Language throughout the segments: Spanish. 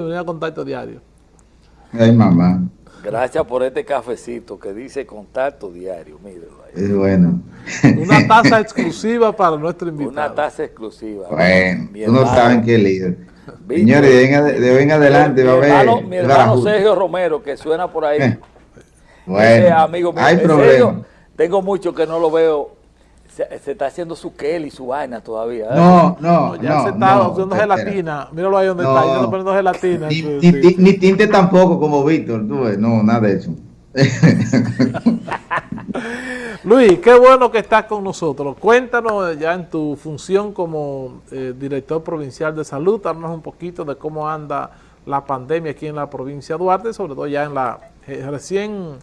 a contacto diario. Ay, mamá. Gracias por este cafecito que dice contacto diario, mírenlo ahí. Es bueno. Una taza exclusiva para nuestro invitado. Una taza exclusiva. Bueno, tú no saben qué líder. Señores, de hoy en adelante mi va a haber... hermano- Mi hermano. Sergio Romero, que suena por ahí. Eh, Ese Bueno, amigo mío, hay problema. serio, tengo mucho que no lo veo. Se, se está haciendo su Kelly, su vaina todavía. ¿eh? No, no, ya no. se está no, haciendo espera. gelatina. Míralo ahí donde No. está. Ya está poniendo gelatina. Ni, Sí, ni- sí. ni tinte tampoco como Víctor, tú ves. No, nada de eso. Luis, qué bueno que estás con nosotros. Cuéntanos ya en tu función como eh, director provincial de salud, darnos un poquito de cómo anda la pandemia aquí en la provincia de Duarte, sobre todo ya en la eh, recién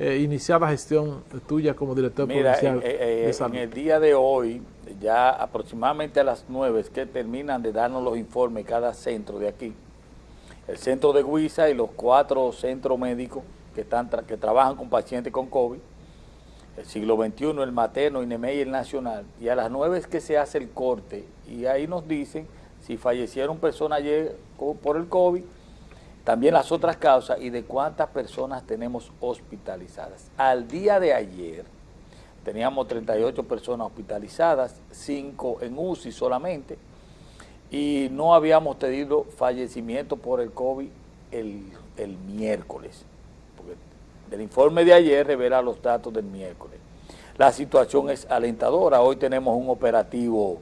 eh, iniciada gestión tuya como director Mira, provincial eh, eh, en salud. el día de hoy, ya aproximadamente a las 9 es que terminan de darnos los informes cada centro de aquí. El centro de Guisa y los cuatro centros médicos que, están tra- que trabajan con pacientes con COVID. El siglo XXI, el materno, INEME y el nacional. Y a las 9 es que se hace el corte y ahí nos dicen si fallecieron personas ayer por el COVID, también las otras causas y de cuántas personas tenemos hospitalizadas. Al día de ayer teníamos 38 personas hospitalizadas, 5 en UCI solamente, y no habíamos tenido fallecimiento por el COVID el, el miércoles. Porque del informe de ayer revela los datos del miércoles. La situación es alentadora. Hoy tenemos un operativo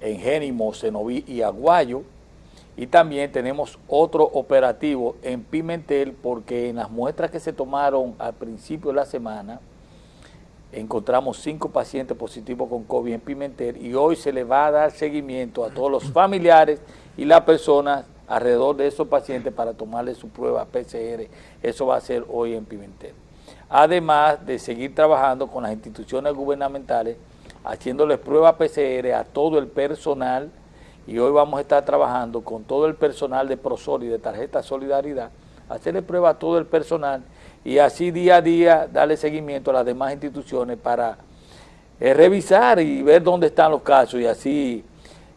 en Génimo, Cenoví y Aguayo. Y también tenemos otro operativo en Pimentel porque en las muestras que se tomaron al principio de la semana encontramos cinco pacientes positivos con COVID en Pimentel y hoy se le va a dar seguimiento a todos los familiares y las personas alrededor de esos pacientes para tomarle su prueba PCR. Eso va a ser hoy en Pimentel. Además de seguir trabajando con las instituciones gubernamentales, haciéndoles pruebas PCR a todo el personal y hoy vamos a estar trabajando con todo el personal de Prosol y de Tarjeta Solidaridad, hacerle prueba a todo el personal y así día a día darle seguimiento a las demás instituciones para eh, revisar y ver dónde están los casos y así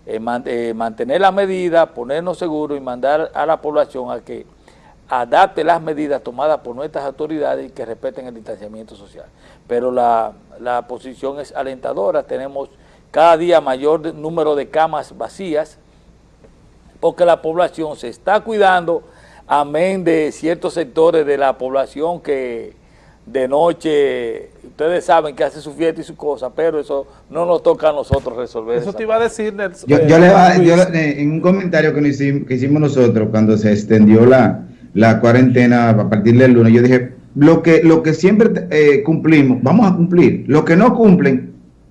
eh, eh, mantener las medidas, ponernos seguros y mandar a la población a que adapte las medidas tomadas por nuestras autoridades y que respeten el distanciamiento social. Pero la, la posición es alentadora, tenemos cada día mayor número de camas vacías, porque la población se está cuidando, amén de ciertos sectores de la población que de noche, ustedes saben que hace su fiesta y su cosa, pero eso no nos toca a nosotros resolver. Eso te iba a decir, Nelson. Yo, eh, yo le va- yo le- en un comentario que, nos hicimos, que hicimos nosotros cuando se extendió la, la cuarentena a partir del lunes, yo dije, lo que, lo que siempre eh, cumplimos, vamos a cumplir. Lo que no cumplen,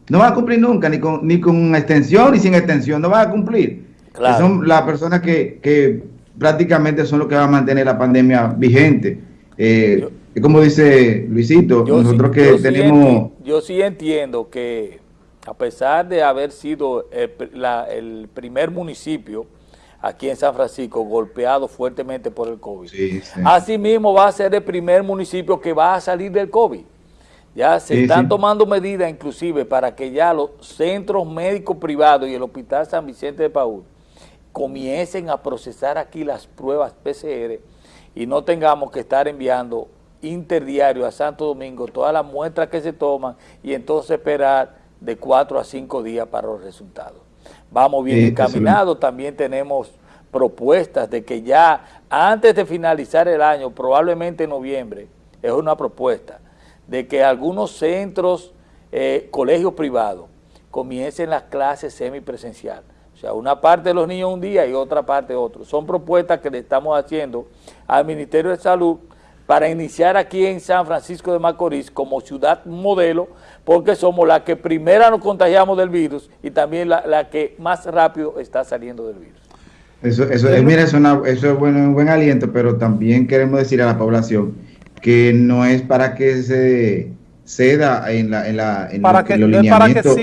no van a cumplir nunca, ni con, ni con extensión ni sin extensión, no van a cumplir. Claro. Son las personas que, que prácticamente son los que van a mantener la pandemia vigente. Eh, Yo- como dice Luisito, Yo sí- nosotros que yo tenemos... yo sí entiendo que a pesar de haber sido el, la- el primer municipio aquí en San Francisco golpeado fuertemente por el COVID, Sí, sí. asimismo va a ser el primer municipio que va a salir del COVID. Ya se Sí, están sí. tomando medidas inclusive para que ya los centros médicos privados y el Hospital San Vicente de Paúl comiencen a procesar aquí las pruebas PCR y no tengamos que estar enviando interdiario a Santo Domingo todas las muestras que se toman y entonces esperar de cuatro a cinco días para los resultados. Vamos bien Sí, encaminados, también tenemos propuestas de que ya antes de finalizar el año, probablemente en noviembre, es una propuesta de que algunos centros, eh, colegios privados, comiencen las clases semipresencial. O sea, una parte de los niños un día y otra parte otro. Son propuestas que le estamos haciendo al Ministerio de Salud para iniciar aquí en San Francisco de Macorís como ciudad modelo, porque somos la que primera nos contagiamos del virus y también la, la que más rápido está saliendo del virus. Eso, eso, eh, mira, eso, eso es bueno, un buen aliento, pero también queremos decir a la población que no es para que se ceda en, la, en, la, en Para que- los lineamientos.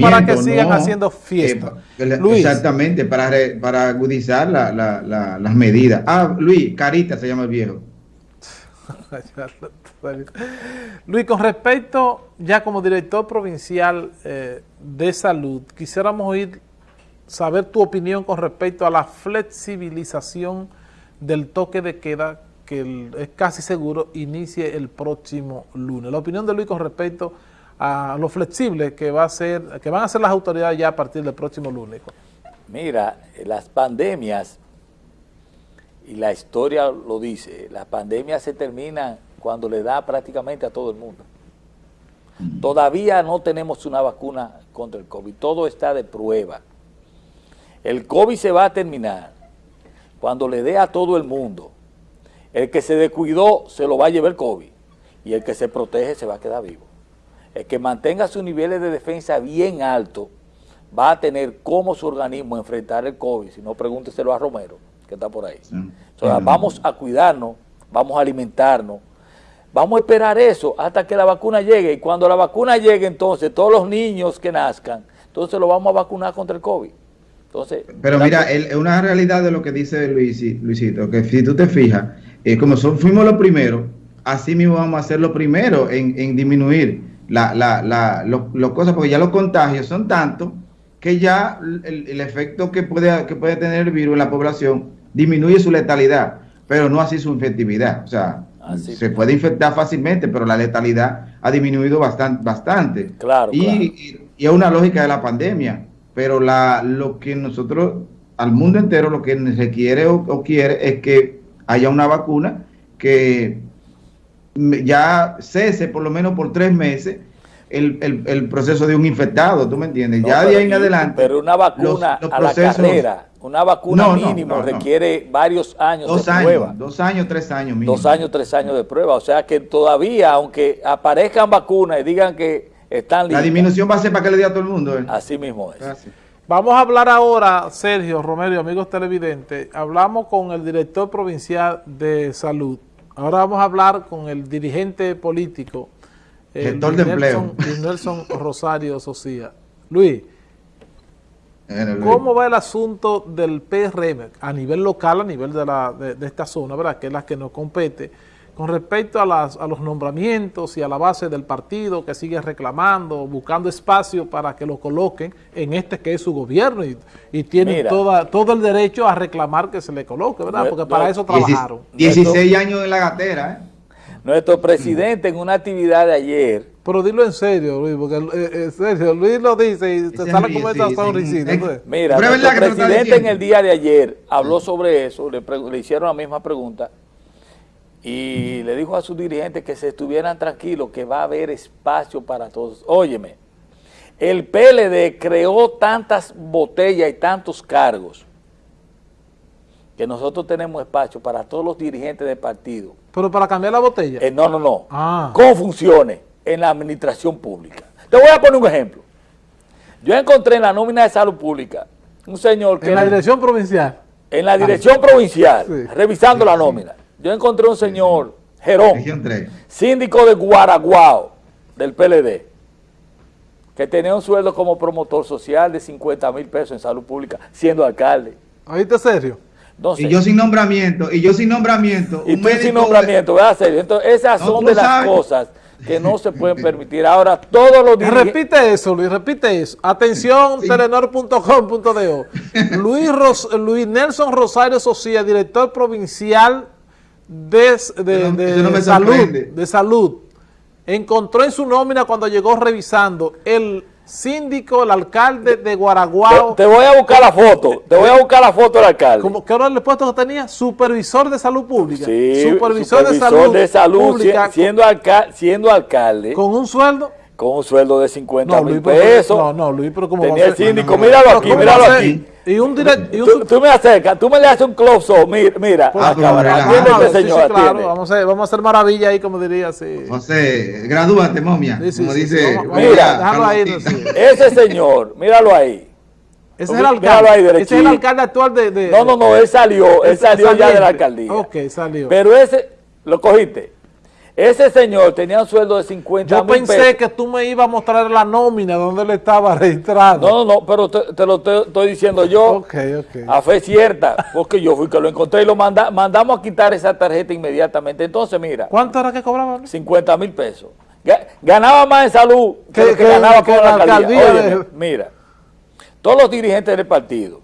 para que sigan no. haciendo fiesta. Eh, Luis. Exactamente, para, re- para agudizar la- la- la- las medidas. Ah, Luis, Carita se llama el viejo. Luis, con respecto, ya como director provincial eh, de salud, quisiéramos oír, saber tu opinión con respecto a la flexibilización del toque de queda que es casi seguro inicie el próximo lunes. La opinión de Luis con respecto a lo flexible que va a ser, que van a ser las autoridades ya a partir del próximo lunes. Mira, las pandemias, y la historia lo dice, las pandemias se terminan cuando le da prácticamente a todo el mundo. Todavía no tenemos una vacuna contra el COVID, todo está de prueba. El COVID se va a terminar cuando le dé a todo el mundo. El que se descuidó se lo va a llevar el COVID y el que se protege se va a quedar vivo. El que mantenga sus niveles de defensa bien altos va a tener cómo su organismo enfrentar el COVID, si no pregúnteselo a Romero, que está por ahí. vamos a cuidarnos, vamos a alimentarnos, vamos a esperar eso hasta que la vacuna llegue, y cuando la vacuna llegue entonces, todos los niños que nazcan, entonces lo vamos a vacunar contra el COVID. Entonces, Pero mira, es una realidad de lo que dice Luis, Luisito, que si tú te fijas, eh, como son, fuimos los primeros, así mismo vamos a ser los primeros en, disminuir la, la, la, cosas, porque ya los contagios son tantos que ya el, efecto que puede, que puede tener el virus en la población disminuye su letalidad, pero no así su infectividad. O sea, se puede infectar fácilmente, pero la letalidad ha disminuido bastante. bastante. Claro, y, y es una lógica de la pandemia pero la, lo que nosotros, al mundo entero, lo que se quiere o, quiere es que haya una vacuna que ya cese por lo menos por tres meses el, proceso de un infectado, ¿tú me entiendes? ya de ahí en adelante. Pero una vacuna a la carrera, una vacuna mínimo requiere varios años dos de años, prueba. Dos años, tres años mínimo. Dos años, tres años de prueba. O sea que todavía, aunque aparezcan vacunas y digan que la disminución va a ser para que le diga a todo el mundo. ¿eh? Así mismo es. Vamos a hablar ahora, Sergio, Romero, amigos televidentes, hablamos con el director provincial de salud. Ahora vamos a hablar con el dirigente político, el de empleo. Nelson Rosario Socia. Luis, ¿cómo va el asunto del PRM a nivel local, a nivel de, la, de esta zona, ¿verdad? que es la que nos compete? Con respecto a, las, a los nombramientos y a la base del partido que sigue reclamando, buscando espacio para que lo coloquen en este que es su gobierno y, y tienen toda, todo el derecho a reclamar que se le coloque, ¿verdad? Porque para eso trabajaron. 16 años en la gatera, ¿eh? Nuestro presidente en una actividad de ayer... Pero dilo en serio, Luis, porque eh, en serio, Luis lo dice y se sale como esa sonrisita. Mira, nuestro presidente en el día de ayer habló sobre eso, le, le hicieron la misma pregunta y le dijo a sus dirigentes que se estuvieran tranquilos, que va a haber espacio para todos. Óyeme, el PLD creó tantas botellas y tantos cargos que nosotros tenemos espacio para todos los dirigentes del partido. ¿Pero para cambiar la botella? Eh, no, no, no. Ah. ¿Cómo funcione en la administración pública? Te voy a poner un ejemplo. Yo encontré en la nómina de salud pública un señor que... En la dirección provincial. En la dirección provincial, revisando la nómina yo encontré un señor, Jerón, síndico de Guaraguao, del PLD, que tenía un sueldo como promotor social de 50 mil pesos en salud pública, siendo alcalde. ¿Oíste serio? y yo sin nombramiento, y yo sin nombramiento. Y tú sin nombramiento, ¿verdad? Serio? Entonces, esas son de las cosas que no se pueden permitir. Ahora, todos los días... Repite eso, Luis, repite eso. Atención, telenor.com.de Luis, Luis Nelson Rosario Socia, director provincial de, salud, de salud encontró en su nómina cuando llegó revisando el síndico, el alcalde de Guaraguao. Te, voy a buscar la foto, te voy a buscar la foto del alcalde. Como que ahora el puesto que tenía, supervisor de salud pública. supervisor, de salud, de salud pública, siendo, siendo alcalde. Con un sueldo con un sueldo de 50 mil pesos. No, no, Luis, pero como Tenía el síndico, míralo aquí, míralo aquí. Y un directo. Tú, me acercas, tú me le haces un close-up, mira, mira pues, atiende este señor, claro, vamos a, vamos a hacer maravilla ahí, como diría así. José, gradúate, momia, como dice. mira, déjalo ahí. Ese señor, míralo ahí. Ese es el alcalde. Ahí, ese es el alcalde actual de, de, No, no, no, él salió, él salió ya de la alcaldía. Ok, salió. Pero ese, lo cogiste. Ese señor tenía un sueldo de 50 Yo pensé que tú me ibas a mostrar la nómina donde él estaba registrado. No, no, pero te, lo estoy diciendo yo okay, okay. a fe cierta, porque yo fui que lo encontré y lo manda, mandamos a quitar esa tarjeta inmediatamente. Entonces, mira. ¿Cuánto era que cobraba? 50 mil pesos. Ganaba más en salud que, lo que, ganaba con la alcaldía. mira, todos los dirigentes del partido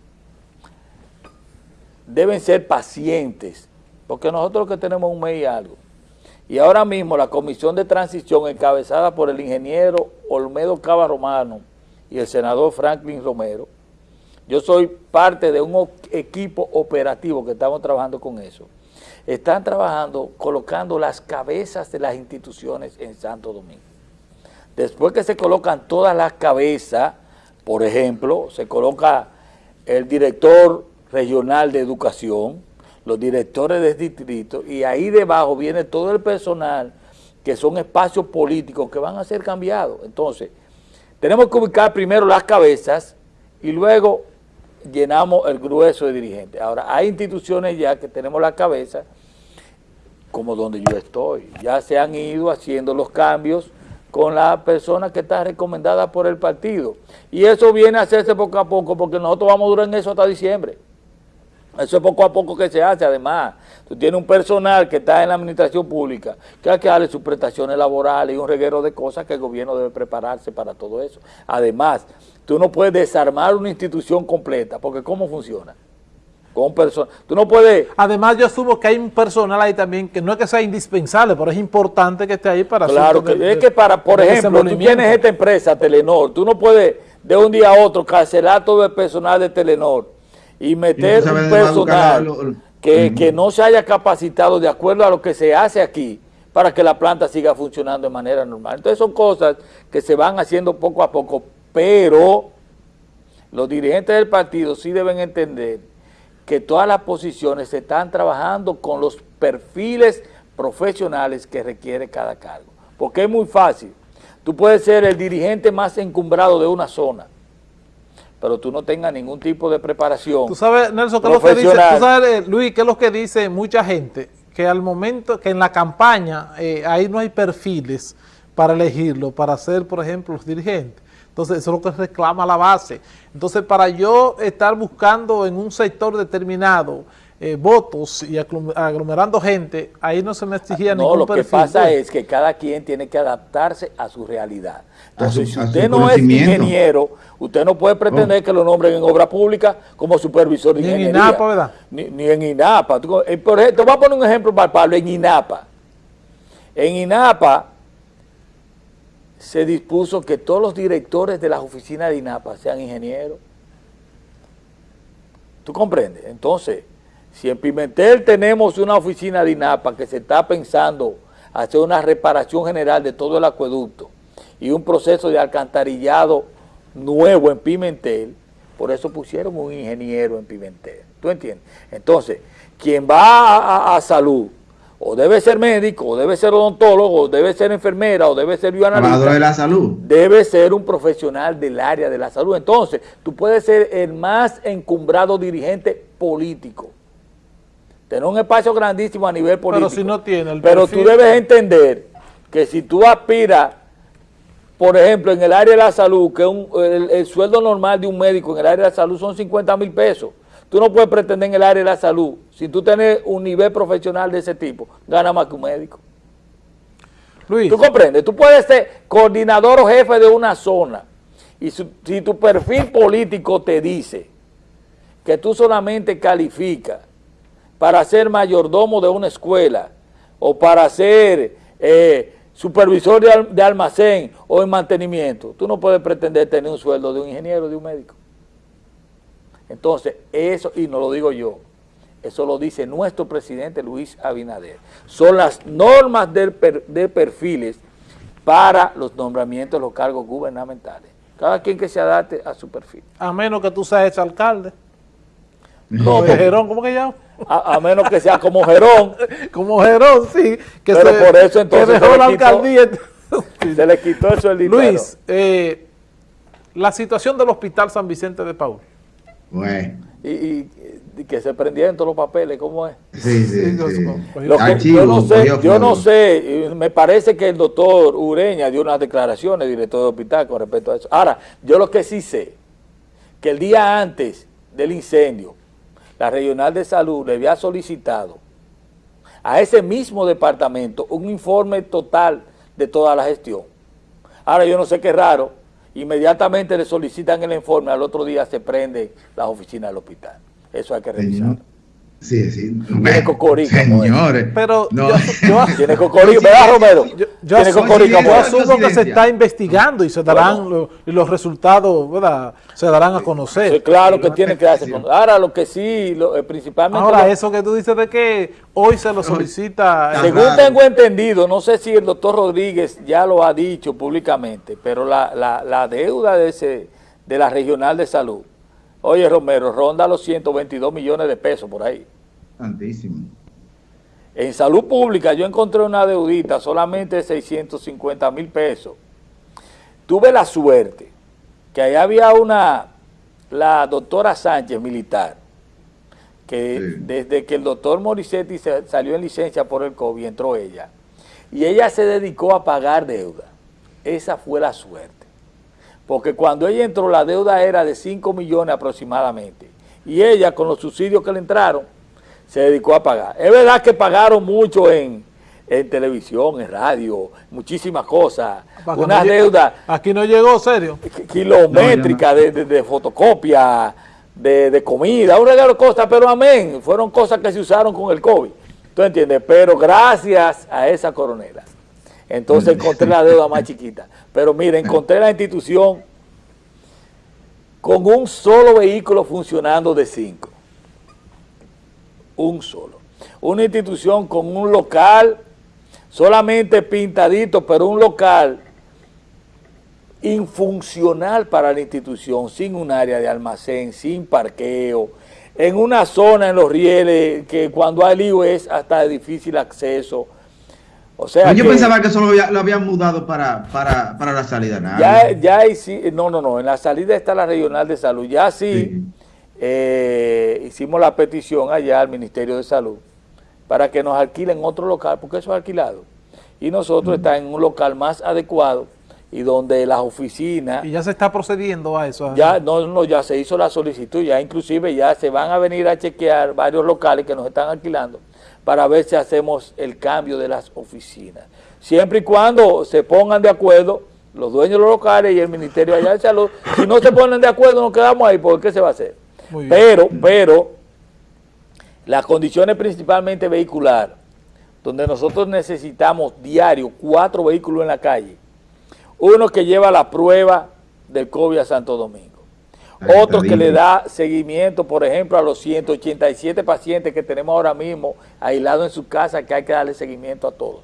deben ser pacientes porque nosotros que tenemos un mes y algo. Y ahora mismo la comisión de transición encabezada por el ingeniero Olmedo Cava Romano y el senador Franklin Romero, yo soy parte de un equipo operativo que estamos trabajando con eso. Están trabajando colocando las cabezas de las instituciones en Santo Domingo. Después que se colocan todas las cabezas, por ejemplo, se coloca el director regional de educación, los directores de distrito, y ahí debajo viene todo el personal que son espacios políticos que van a ser cambiados. Entonces, tenemos que ubicar primero las cabezas y luego llenamos el grueso de dirigentes. Ahora, hay instituciones ya que tenemos la cabeza, como donde yo estoy. Ya se han ido haciendo los cambios con la persona que está recomendada por el partido. Y eso viene a hacerse poco a poco, porque nosotros vamos a durar en eso hasta diciembre. Eso es poco a poco que se hace, además. Tú tienes un personal que está en la administración pública, que hay que darle sus prestaciones laborales y un reguero de cosas que el gobierno debe prepararse para todo eso. Además, tú no puedes desarmar una institución completa, porque ¿cómo funciona? Con personas. Tú no puedes... Además, yo asumo que hay un personal ahí también que no es que sea indispensable, pero es importante que esté ahí para... Claro, que, es que para, por ejemplo, tú tienes esta empresa, Telenor, tú no puedes de un día a otro cancelar todo el personal de Telenor y meter un personal que, que no se haya capacitado de acuerdo a lo que se hace aquí para que la planta siga funcionando de manera normal. Entonces son cosas que se van haciendo poco a poco, pero los dirigentes del partido sí deben entender que todas las posiciones se están trabajando con los perfiles profesionales que requiere cada cargo. Porque es muy fácil. Tú puedes ser el dirigente más encumbrado de una zona, pero tú no tengas ningún tipo de preparación Tú sabes, Nelson, ¿qué es lo que dice, tú sabes, Luis, qué es lo que dice mucha gente, que al momento, que en la campaña, eh, ahí no hay perfiles para elegirlo, para ser, por ejemplo, los dirigentes. Entonces, eso es lo que reclama la base. Entonces, para yo estar buscando en un sector determinado eh, votos y aglomerando gente, ahí no se me exigía no, ningún perfil. No, lo que pasa es que cada quien tiene que adaptarse a su realidad. Entonces, si usted no es ingeniero, usted no puede pretender que lo nombren en obra pública como supervisor de ingeniería. Ni en INAPA, ¿verdad? Ni, en INAPA. Eh, por ejemplo, te voy a poner un ejemplo palpable en INAPA. En INAPA se dispuso que todos los directores de las oficinas de INAPA sean ingenieros. ¿Tú comprendes? Entonces, si en Pimentel tenemos una oficina de INAPA que se está pensando hacer una reparación general de todo el acueducto y un proceso de alcantarillado nuevo en Pimentel, por eso pusieron un ingeniero en Pimentel. ¿Tú entiendes? Entonces, quien va a, salud, o debe ser médico, o debe ser odontólogo, o debe ser enfermera, o debe ser bioanalista. de la salud. Debe ser un profesional del área de la salud. Entonces, tú puedes ser el más encumbrado dirigente político tener un espacio grandísimo a nivel político. Pero si no tiene el Pero tú debes entender que si tú aspiras, por ejemplo, en el área de la salud, que el, sueldo normal de un médico en el área de la salud son 50 mil pesos. Tú no puedes pretender en el área de la salud, si tú tienes un nivel profesional de ese tipo, gana más que un médico. Luis. ¿Tú comprendes? Tú puedes ser coordinador o jefe de una zona y si tu perfil político te dice que tú solamente calificas para ser mayordomo de una escuela o para ser eh, supervisor de, almacén o en mantenimiento. Tú no puedes pretender tener un sueldo de un ingeniero, de un médico. Entonces, eso, y no lo digo yo, eso lo dice nuestro presidente Luis Abinader. Son las normas de, de perfiles para los nombramientos de los cargos gubernamentales. Cada quien que se adapte a su perfil. A menos que tú seas alcalde. No, Gerón, ¿cómo que llama? A, menos que sea como Gerón. como Gerón, sí. Que Pero por eso entonces se, la alcaldía. se le quitó eso el dinero. Luis, eh, la situación del Hospital San Vicente de Paul. Bueno. Y, que se prendieron todos los papeles, ¿cómo es? Sí, sí, yo no sé, yo no sé, me parece que el doctor Ureña dio unas declaraciones, director del hospital, con respecto a eso. Ahora, yo lo que sí sé, que el día antes del incendio, la Regional de Salud le había solicitado a ese mismo departamento un informe total de toda la gestión. Ahora yo no sé qué raro, inmediatamente le solicitan el informe, al otro día se prende la oficina del hospital. Eso hay que revisarlo. Sí, sí. Tiene cocorico. Señores. Pero no. yo, yo- Tiene cocorico, ¿verdad, Romero? yo- yo Tiene asumo, cocorico, yo asumo que se está investigando y se darán los resultados, ¿verdad? Se darán a conocer. Sí, claro que tiene que darse Ahora, lo que sí, lo- eh, principalmente... Ahora, lo- eso que tú dices de que hoy se lo solicita... Según tengo entendido, no sé si el doctor Rodríguez ya lo ha dicho públicamente, pero la, la- la deuda de, ese, de la Regional de Salud, oye Romero, ronda los 122 millones de pesos por ahí. Santísimo. En salud pública yo encontré una deudita solamente de 650 mil pesos. Tuve la suerte que ahí había una, la doctora Sánchez, militar, que Sí. desde que el doctor Morissetti se- salió en licencia por el COVID, entró ella. Y ella se dedicó a pagar deuda. Esa fue la suerte. Porque cuando ella entró, la deuda era de 5 millones aproximadamente. Y ella, con los subsidios que le entraron, se dedicó a pagar. Es verdad que pagaron mucho en, en televisión, en radio, muchísimas cosas. Para Una no deuda Aquí no llegó, serio. ki- kilométrica de, de- de fotocopia, de, de comida, un regalo de cosas, pero amén, fueron cosas que se usaron con el COVID. ¿Tú entiendes? Pero gracias a esa coronela. Entonces encontré la deuda más chiquita. Pero mire, encontré la institución con un solo vehículo funcionando de cinco. Un solo. Una institución con un local solamente pintadito, pero un local infuncional para la institución, sin un área de almacén, sin parqueo, en una zona en los rieles que cuando hay lío es hasta de difícil acceso. O sea, yo que pensaba que eso lo, había- lo habían mudado para, para, para la salida. Nada. ya, ya hay sí- no, no, no, en la salida está la regional de salud. Ya sí, Sí. eh, hicimos la petición allá al Ministerio de Salud para que nos alquilen otro local, porque eso es alquilado. Y nosotros Mm. estamos en un local más adecuado y donde las oficinas... Y ya se está procediendo a eso. Ya, no, no, ya se hizo la solicitud, ya inclusive ya se van a venir a chequear varios locales que nos están alquilando para ver si hacemos el cambio de las oficinas. Siempre y cuando se pongan de acuerdo los dueños de los locales y el Ministerio allá de Salud, si no se ponen de acuerdo nos quedamos ahí, porque ¿qué se va a hacer? Pero, pero, las condiciones principalmente vehicular, donde nosotros necesitamos diario cuatro vehículos en la calle, uno que lleva la prueba del COVID a Santo Domingo, otro que le da seguimiento, por ejemplo, a los 187 pacientes que tenemos ahora mismo aislados en su casa, que hay que darle seguimiento a todos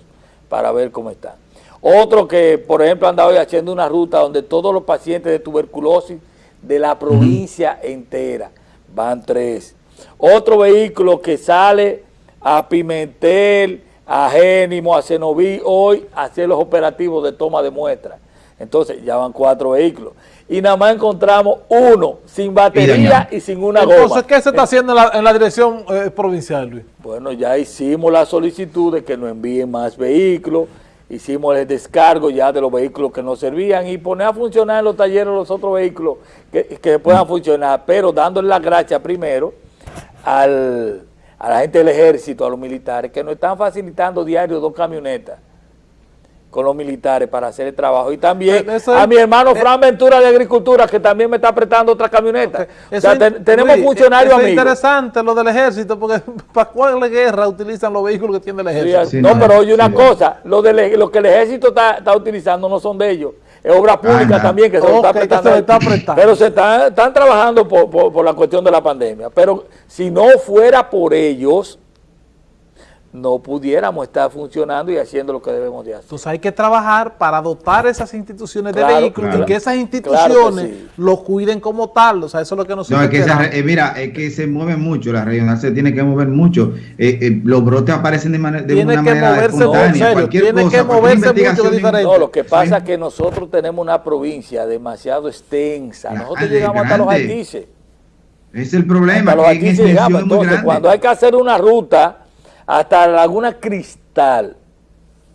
para ver cómo están. Otro que, por ejemplo, anda hoy haciendo una ruta donde todos los pacientes de tuberculosis de la provincia entera, van tres. Otro vehículo que sale a Pimentel, a Génimo, a Cenoví, hoy a hacer los operativos de toma de muestras. Entonces, ya van cuatro vehículos. Y nada más encontramos uno sin batería y, sin una goma. Entonces, ¿qué se está haciendo en la, en la dirección eh, provincial, Luis? Bueno, ya hicimos la solicitud de que nos envíen más vehículos, hicimos el descargo ya de los vehículos que nos servían y poner a funcionar en los talleres los otros vehículos que, que puedan funcionar, pero dándole la gracia primero al, a la gente del ejército, a los militares, que nos están facilitando diario dos camionetas con los militares para hacer el trabajo. Y también eso a mi hermano Fran Ventura de Agricultura, que también me está prestando otra camioneta. O Eso sea, es- ten- tenemos Luis, funcionarios eso Es amigos. interesante lo del ejército, porque ¿para cuál guerra utilizan los vehículos que tiene el ejército? Sí, no, no, pero oye una sí. cosa, lo, del- lo que el ejército está, está utilizando no son de ellos, es obra pública Anda. también que se lo Ok, está que prestando. se está. Pero se están, están trabajando por, por- por la cuestión de la pandemia. Pero si no fuera por ellos, no pudiéramos estar funcionando y haciendo lo que debemos de hacer. Entonces hay que trabajar para dotar esas instituciones de Claro, vehículos claro. y que esas Claro instituciones que sí. lo cuiden como tal. O sea, eso es lo que nosotros No, es que esa queramos. re- eh, mira, es que se mueve mucho, la regional se tiene que mover mucho. Eh, eh, los brotes aparecen de, mane- de Tiene una que manera moverse espontánea. serio, cualquier tiene cosa, que moverse mucho, diferente. No, lo que pasa Sí. es que nosotros tenemos una provincia demasiado extensa. Nosotros Grande, llegamos hasta los grande. Altices. Ese es el problema, Hasta los Altices llegamos. es Entonces, grande. cuando hay que hacer una ruta hasta la Laguna Cristal,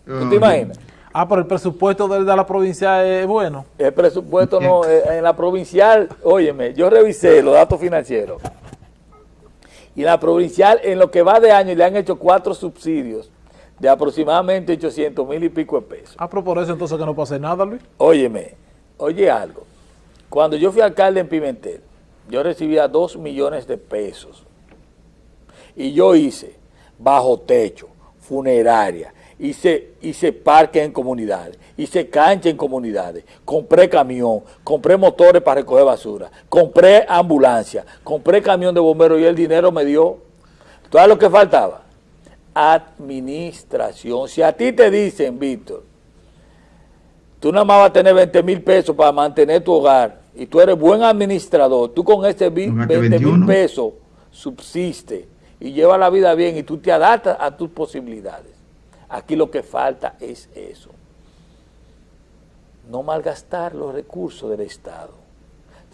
¿tú te Oye, imaginas? Ah, pero el presupuesto de, de la provincia es bueno. El presupuesto no, eh, en la provincial, óyeme, yo revisé los datos financieros. Y en la provincial, en lo que va de año, le han hecho cuatro subsidios de aproximadamente 800 mil y pico de pesos. Ah, pero por eso entonces que no pase nada, Luis. Óyeme, oye algo. Cuando yo fui alcalde en Pimentel, yo recibía dos millones de pesos. Y yo hice bajo techo, funeraria, hice, hice parques en comunidades, hice cancha en comunidades, compré camión, compré motores para recoger basura, compré ambulancia, compré camión de bomberos y el dinero me dio todo lo que faltaba. Administración. Si a ti te dicen, Víctor, tú nada más vas a tener 20 mil pesos para mantener tu hogar y tú eres buen administrador, tú con ese 20 mil pesos subsiste y lleva la vida bien y tú te adaptas a tus posibilidades. Aquí lo que falta es eso. No malgastar los recursos del Estado.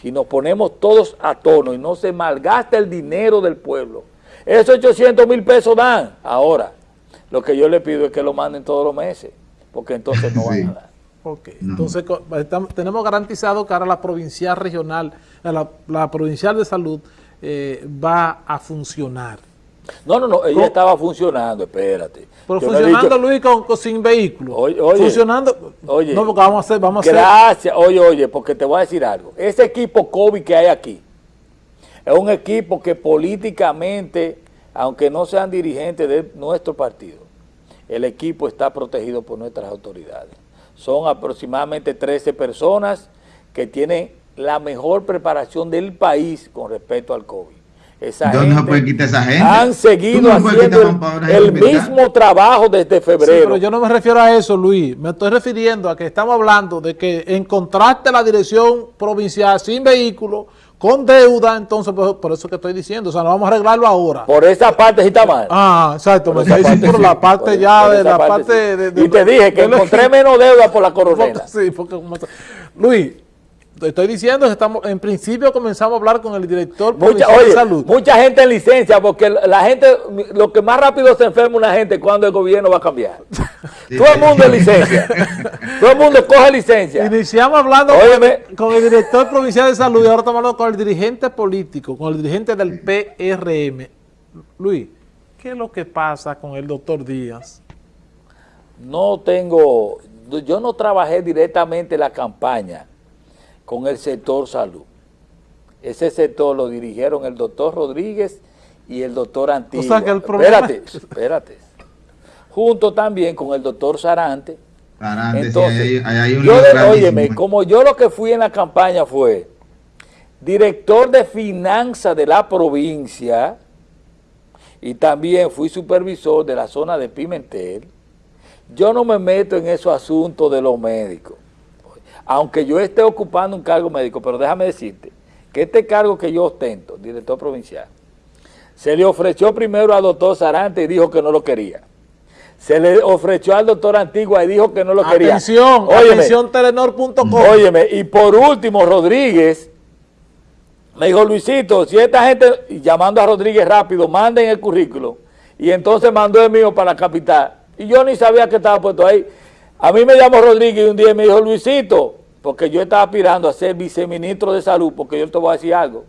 Si nos ponemos todos a tono y no se malgasta el dinero del pueblo, esos 800 mil pesos dan. Ahora, lo que yo le pido es que lo manden todos los meses, porque entonces no van a dar. Ok, entonces tenemos garantizado que ahora la provincial regional, la, la provincial de salud eh, va a funcionar. No, no, no, ella estaba funcionando, espérate. Pero funcionando, Luis, con, sin vehículo. Oye, oye, funcionando. Oye, no, porque vamos a hacer, vamos a Gracias, oye, oye, porque te voy a decir algo. Ese equipo COVID que hay aquí es un equipo que políticamente, aunque no sean dirigentes de nuestro partido, el equipo está protegido por nuestras autoridades. Son aproximadamente 13 personas que tienen la mejor preparación del país con respecto al COVID. Esa gente esa gente? Han seguido haciendo el, mismo trabajo desde febrero. pero yo no me refiero a eso, Luis. Me estoy refiriendo a que estamos hablando de que encontraste la dirección provincial sin vehículo, con deuda, entonces por, eso que estoy diciendo, o sea, no vamos a arreglarlo ahora. Por esa parte sí está mal. Ah, exacto, me por la parte ya de la parte, de, Y te dije que encontré menos deuda por la coronela. Sí, porque Luis, estoy diciendo que estamos, en principio comenzamos a hablar con el director mucha, de salud. Mucha gente en licencia, porque la gente, lo que más rápido se enferma una gente cuando el gobierno va a cambiar. Todo el mundo en licencia. Todo el mundo coge licencia. Iniciamos hablando con, el director provincial de salud y ahora estamos hablando con el dirigente político, con el dirigente del PRM. Luis, ¿qué es lo que pasa con el doctor Díaz? No tengo, yo no trabajé directamente la campaña con el sector salud. Ese sector lo dirigieron el doctor Rodríguez y el doctor Antigua. O sea que el problema... Espérate, espérate. Junto también con el doctor Sarante. Sarante, Entonces, hay, un yo óyeme, como yo lo que fui en la campaña fue director de finanzas de la provincia y también fui supervisor de la zona de Pimentel, yo no me meto en esos asuntos de los médicos aunque yo esté ocupando un cargo médico, pero déjame decirte que este cargo que yo ostento, director provincial, se le ofreció primero al doctor Sarante y dijo que no lo quería. Se le ofreció al doctor Antigua y dijo que no lo quería. Atención, atención telenor.com. Óyeme, y por último Rodríguez me dijo, Luisito, si esta gente, llamando a Rodríguez rápido, manden el currículo. Y entonces mandó el mío para la capital. Y yo ni sabía que estaba puesto ahí. A mí me llamó Rodríguez y un día me dijo, Luisito, porque yo estaba aspirando a ser viceministro de salud, porque yo te voy a decir algo.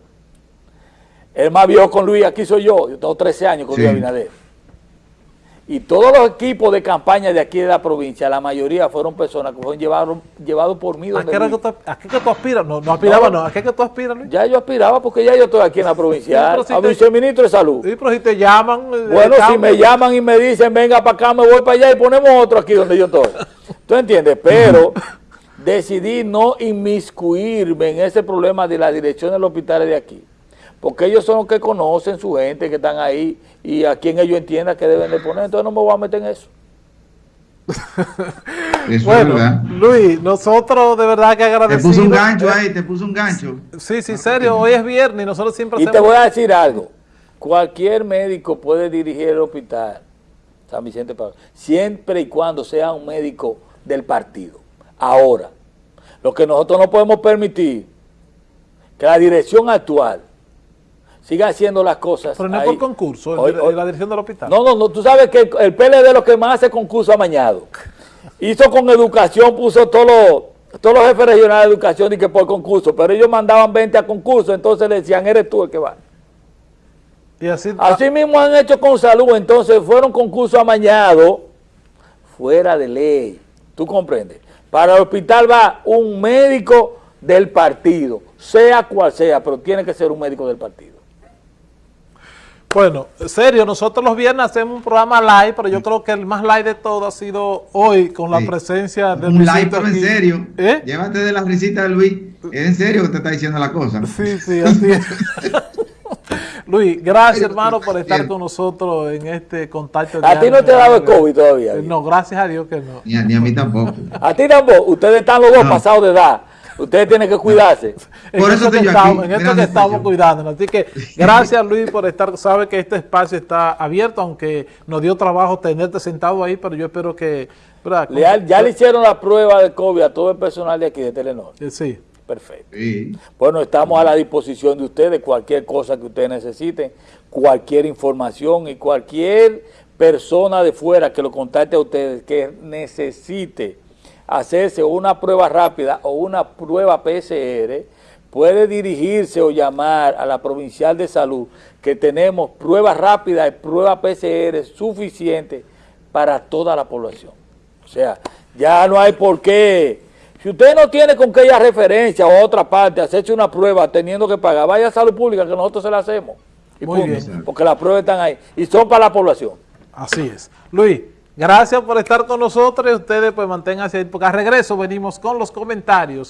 Él más vio con Luis, aquí soy yo, yo tengo 13 años con Luis Abinader. Y todos los equipos de campaña de aquí de la provincia, la mayoría fueron personas que fueron llevados por mí. ¿A qué, que tú, aspiras? No, no aspiraba, no, ¿A qué que tú aspiras, Luis? Ya yo aspiraba porque ya yo estoy aquí en la provincia, a viceministro de salud. Sí, pero si te llaman... Eh, bueno, si me llaman y me dicen, venga para acá, me voy para allá y ponemos otro aquí donde yo estoy. ¿Tú entiendes? Pero decidí no inmiscuirme en ese problema de la dirección del hospital de aquí porque ellos son los que conocen su gente que están ahí y a quien ellos entiendan que deben de poner, entonces no me voy a meter en eso. bueno, Luis, nosotros de verdad que agradecemos. Te puso un gancho ahí, te puso un gancho. Sí, sí, serio, hoy es viernes y nosotros siempre Y te voy a decir algo, cualquier médico puede dirigir el hospital San Vicente Pablo, siempre y cuando sea un médico del partido. Ahora, lo que nosotros no podemos permitir, que la dirección actual siga haciendo las cosas. Pero no es por concurso, en la dirección del hospital. No, no, no, tú sabes que el, PLD lo que más hace concurso amañado. Hizo con educación, puso todos los, todos los jefes regionales de educación y que por concurso, pero ellos mandaban 20 a concurso, entonces le decían, eres tú el que va. Y así, así mismo han hecho con salud, entonces fueron concursos amañados fuera de ley. ¿Tú comprendes? Para el hospital va un médico del partido, sea cual sea, pero tiene que ser un médico del partido. Bueno, serio, nosotros los viernes hacemos un programa live, pero yo creo que el más live de todo ha sido hoy con la Sí. presencia de Un live, pero en serio. ¿Eh? Llévate de la risita de Luis. Es en serio que te está diciendo la cosa. Sí, sí, así es. Luis, gracias hermano por estar bien. con nosotros en este contacto. A ti no te ha dado el COVID todavía. No, gracias a Dios que no. Ni a, ni a mí tampoco. A ti tampoco. Ustedes están los dos No. pasados de edad. Ustedes tienen que cuidarse. En Por eso esto que estoy yo estamos, aquí, en esto que estamos cuidándonos. Así que gracias Luis por estar, sabe que este espacio está abierto, aunque nos dio trabajo tenerte sentado ahí, pero yo espero que... ¿verdad? Le ha- ya le hicieron la prueba de COVID a todo el personal de aquí de Telenor. Eh, Sí. Perfecto. Sí. Bueno, estamos a la disposición de ustedes, cualquier cosa que ustedes necesiten, cualquier información y cualquier persona de fuera que lo contacte a ustedes que necesite hacerse una prueba rápida o una prueba PCR, puede dirigirse o llamar a la Provincial de Salud, que tenemos pruebas rápidas y pruebas PCR suficientes para toda la población. O sea, ya no hay por qué. Si usted no tiene con qué ir a referencia o a otra parte, hacerse una prueba teniendo que pagar, vaya a salud pública que nosotros se la hacemos. Y Muy punto. bien. Porque las pruebas están ahí y son para la población. Así es. Luis, gracias por estar con nosotros. Ustedes pues manténganse ahí, porque al regreso venimos con los comentarios